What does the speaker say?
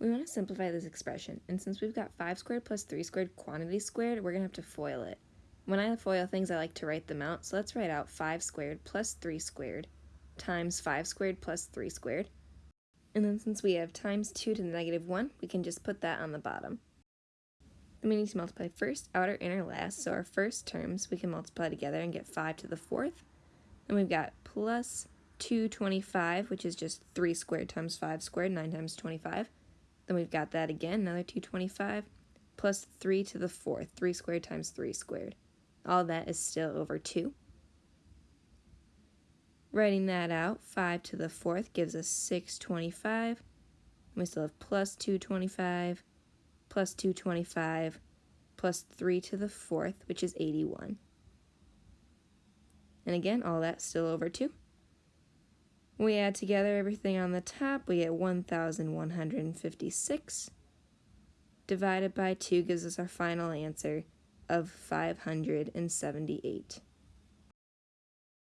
We want to simplify this expression, and since we've got 5 squared plus 3 squared quantity squared, we're going to have to FOIL it. When I FOIL things, I like to write them out, so let's write out 5 squared plus 3 squared times 5 squared plus 3 squared. And then since we have times 2 to the negative 1, we can just put that on the bottom. Then we need to multiply first, outer, inner, last, so our first terms we can multiply together and get 5 to the fourth. Then we've got plus 225, which is just 3 squared times 5 squared, 9 times 25. Then we've got that again, another 225, plus 3 to the fourth, 3 squared times 3 squared. All that is still over 2. Writing that out, 5 to the fourth gives us 625. We still have plus 225, plus 225, plus 3 to the fourth, which is 81. And again, all that's still over 2. We add together everything on the top, we get 1,156. Divided by 2 gives us our final answer of 578.